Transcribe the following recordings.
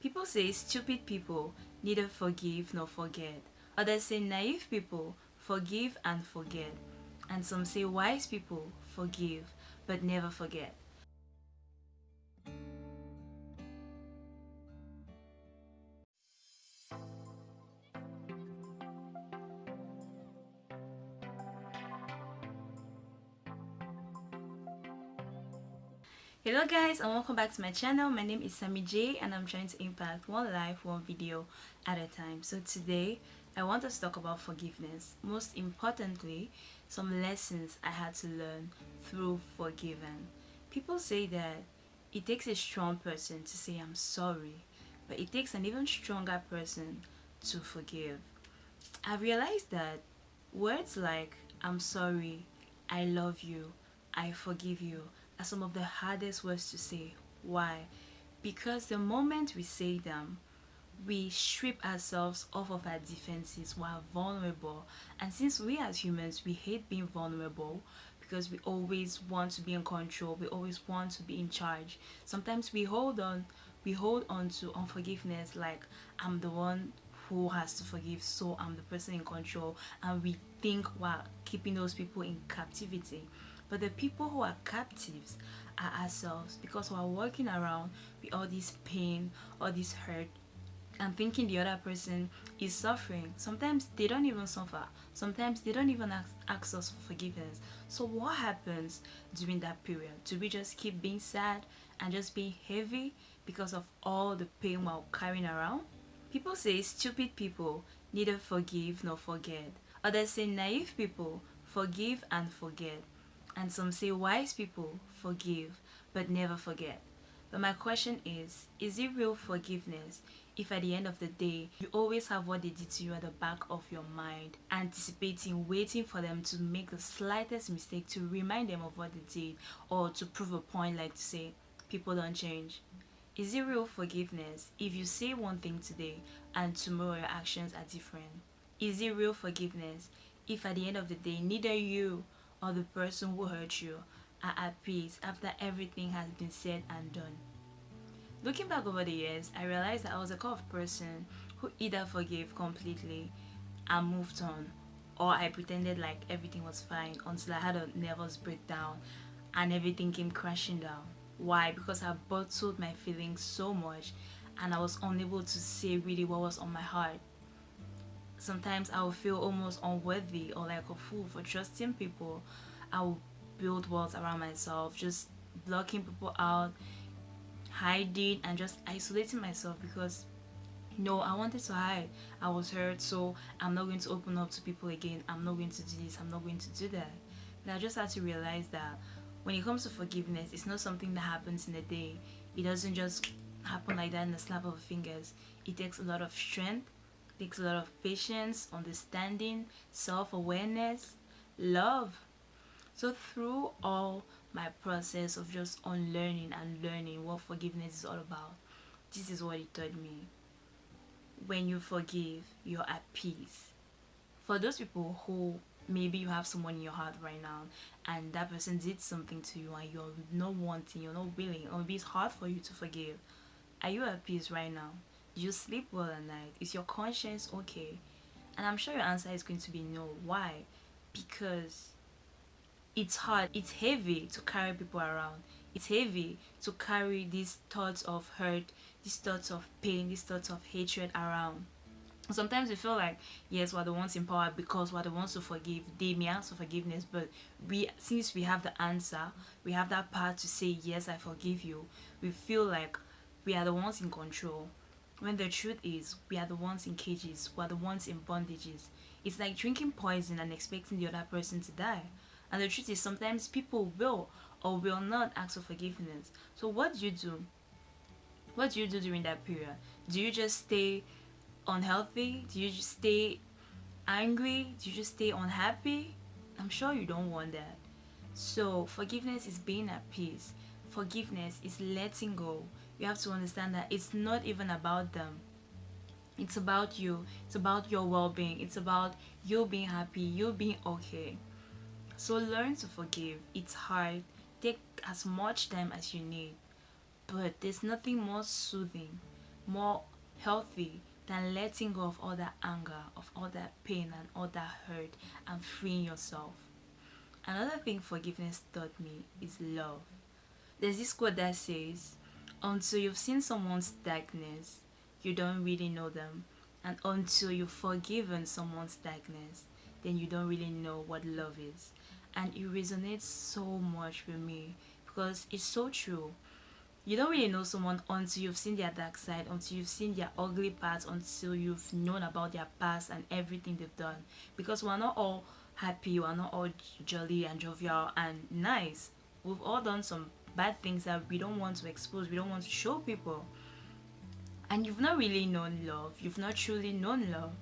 People say stupid people neither forgive nor forget. Others say naive people forgive and forget. And some say wise people forgive but never forget. Hello guys and welcome back to my channel. My name is Sammy J and I'm trying to impact one life one video at a time. So today I want us to talk about forgiveness. Most importantly some lessons I had to learn through forgiving. People say that it takes a strong person to say I'm sorry but it takes an even stronger person to forgive. I realized that words like I'm sorry I love you I forgive you some of the hardest words to say. Why? Because the moment we say them, we strip ourselves off of our defenses while vulnerable. And since we as humans, we hate being vulnerable because we always want to be in control. We always want to be in charge. Sometimes we hold on, we hold on to unforgiveness like I'm the one who has to forgive so I'm the person in control and we think while keeping those people in captivity but the people who are captives are ourselves because we're walking around with all this pain all this hurt and thinking the other person is suffering. Sometimes they don't even suffer. Sometimes they don't even ask, ask us for forgiveness. So what happens during that period? Do we just keep being sad and just being heavy because of all the pain we're carrying around? People say stupid people neither forgive nor forget. Others say naive people forgive and forget and some say wise people forgive but never forget. But my question is, is it real forgiveness if at the end of the day you always have what they did to you at the back of your mind, anticipating, waiting for them to make the slightest mistake to remind them of what they did or to prove a point like to say, people don't change. Is it real forgiveness if you say one thing today and tomorrow your actions are different? Is it real forgiveness if at the end of the day neither you or the person who hurt you are at peace after everything has been said and done. Looking back over the years, I realized that I was a kind of person who either forgave completely and moved on or I pretended like everything was fine until I had a nervous breakdown and everything came crashing down. Why? Because I bottled my feelings so much and I was unable to say really what was on my heart sometimes I will feel almost unworthy or like a fool for trusting people. I will build walls around myself, just blocking people out, hiding and just isolating myself because no, I wanted to hide. I was hurt, so I'm not going to open up to people again. I'm not going to do this. I'm not going to do that. And I just had to realize that when it comes to forgiveness, it's not something that happens in a day. It doesn't just happen like that in the snap of fingers. It takes a lot of strength takes a lot of patience, understanding, self-awareness, love. So through all my process of just unlearning and learning what forgiveness is all about, this is what it taught me. When you forgive, you're at peace. For those people who maybe you have someone in your heart right now and that person did something to you and you're not wanting, you're not willing, or maybe it's hard for you to forgive, are you at peace right now? You sleep well at night is your conscience okay? And i'm sure your answer is going to be no. Why? Because it's hard it's heavy to carry people around. It's heavy to carry these thoughts of hurt these thoughts of pain these thoughts of hatred around. Sometimes we feel like yes we're the ones in power because we're the ones to forgive. They may ask for forgiveness but we since we have the answer we have that power to say yes i forgive you we feel like we are the ones in control when the truth is we are the ones in cages we are the ones in bondages. It's like drinking poison and expecting the other person to die. And the truth is sometimes people will or will not ask for forgiveness. So what do you do? What do you do during that period? Do you just stay unhealthy? Do you just stay angry? Do you just stay unhappy? I'm sure you don't want that. So forgiveness is being at peace. Forgiveness is letting go you have to understand that it's not even about them. It's about you. It's about your well-being. It's about you being happy you being okay. So learn to forgive. It's hard. Take as much time as you need. But there's nothing more soothing more healthy than letting go of all that anger, of all that pain and all that hurt and freeing yourself. Another thing forgiveness taught me is love. There's this quote that says, Until you've seen someone's darkness, you don't really know them. And until you've forgiven someone's darkness, then you don't really know what love is. And it resonates so much with me because it's so true you don't really know someone until you've seen their dark side until you've seen their ugly parts until you've known about their past and everything they've done because we're not all happy we're not all jolly and jovial and nice we've all done some bad things that we don't want to expose we don't want to show people and you've not really known love you've not truly known love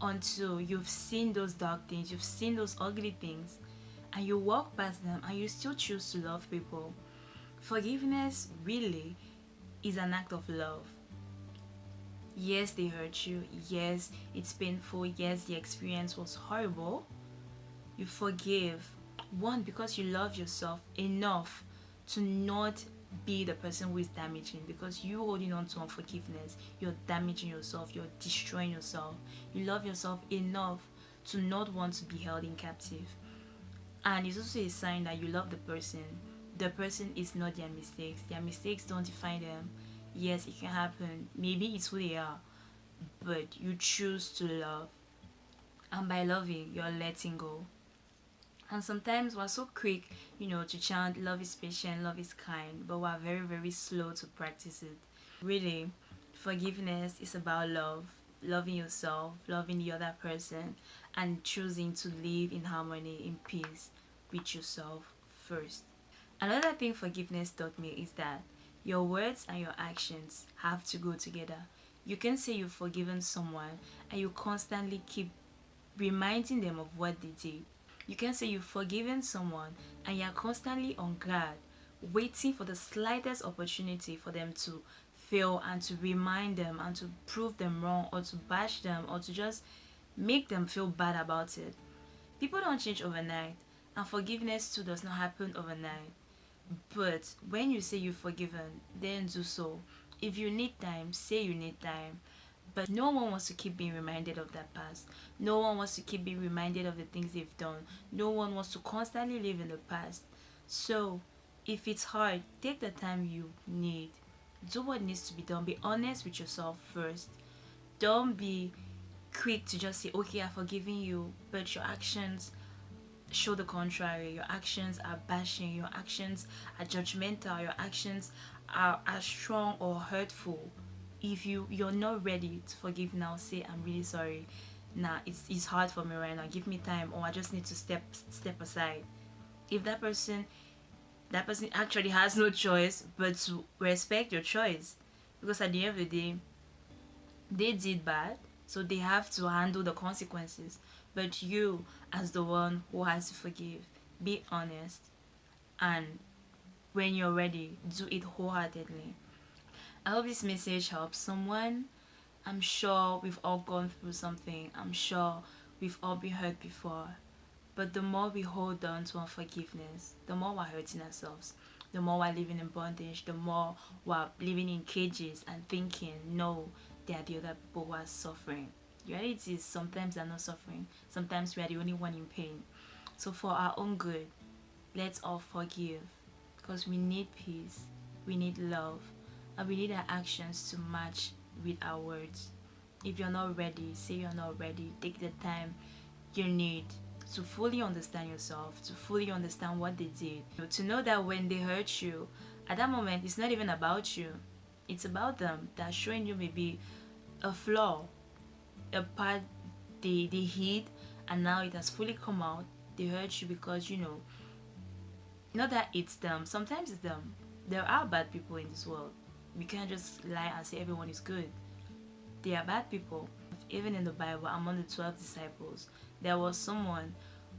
until you've seen those dark things you've seen those ugly things and you walk past them and you still choose to love people Forgiveness really is an act of love. Yes, they hurt you. Yes, it's painful. Yes, the experience was horrible. You forgive. One, because you love yourself enough to not be the person who is damaging because you holding on to unforgiveness you're damaging yourself you're destroying yourself. You love yourself enough to not want to be held in captive. And it's also a sign that you love the person. The person is not their mistakes. Their mistakes don't define them. Yes it can happen. Maybe it's who they are but you choose to love. And by loving you're letting go and sometimes we're so quick you know to chant love is patient love is kind but we're very very slow to practice it really forgiveness is about love loving yourself loving the other person and choosing to live in harmony in peace with yourself first Another thing forgiveness taught me is that your words and your actions have to go together. You can say you've forgiven someone and you constantly keep reminding them of what they did. You can say you've forgiven someone and you're constantly on guard, waiting for the slightest opportunity for them to fail and to remind them and to prove them wrong or to bash them or to just make them feel bad about it. People don't change overnight and forgiveness too does not happen overnight. But when you say you've forgiven, then do so. If you need time, say you need time. But no one wants to keep being reminded of that past. No one wants to keep being reminded of the things they've done. No one wants to constantly live in the past. So, if it's hard, take the time you need. Do what needs to be done. Be honest with yourself first. Don't be quick to just say, okay, I've forgiven you, but your actions show the contrary your actions are bashing your actions are judgmental your actions are, are strong or hurtful if you you're not ready to forgive now say i'm really sorry. Nah it's, it's hard for me right now. Give me time. Or i just need to step step aside. If that person that person actually has no choice but to respect your choice because at the end of the day they did bad so they have to handle the consequences. But you as the one who has to forgive be honest and when you're ready do it wholeheartedly i hope this message helps someone. I'm sure we've all gone through something. I'm sure we've all been hurt before. But the more we hold on to unforgiveness the more we're hurting ourselves. The more we're living in bondage the more we're living in cages and thinking no they are the other people who are suffering. Reality is sometimes they're not suffering. Sometimes we are the only one in pain. So for our own good let's all forgive. Because we need peace. We need love and we need our actions to match with our words. If you're not ready say you're not ready take the time you need to fully understand yourself to fully understand what they did. To know that when they hurt you at that moment it's not even about you. It's about them that showing you maybe a flaw a part they they hid and now it has fully come out. They hurt you because you know not that it's them. Sometimes it's them. There are bad people in this world we can't just lie and say everyone is good. There are bad people. Even in the bible among the 12 disciples there was someone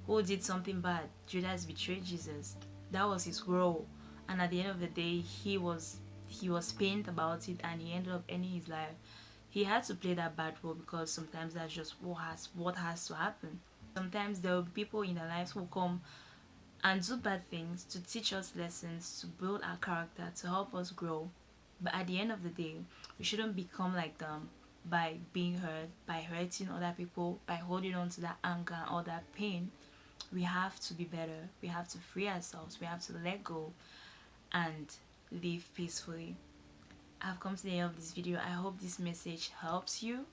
who did something bad. Judas betrayed jesus. That was his role. And at the end of the day he was he was pained about it and he ended up ending his life. He had to play that bad role because sometimes that's just what has what has to happen. Sometimes there will be people in our lives who come and do bad things to teach us lessons to build our character to help us grow but at the end of the day we shouldn't become like them by being hurt by hurting other people by holding on to that anger or that pain. We have to be better. We have to free ourselves. We have to let go and live peacefully. I've come to the end of this video. I hope this message helps you.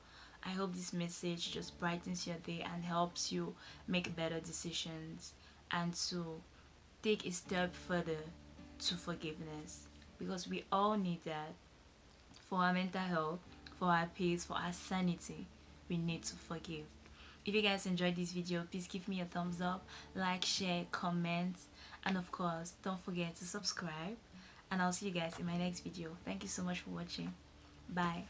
I hope this message just brightens your day and helps you make better decisions and to take a step further to forgiveness because we all need that for our mental health for our peace for our sanity. We need to forgive. If you guys enjoyed this video please give me a thumbs up like share comment and of course don't forget to subscribe. And i'll see you guys in my next video. Thank you so much for watching. Bye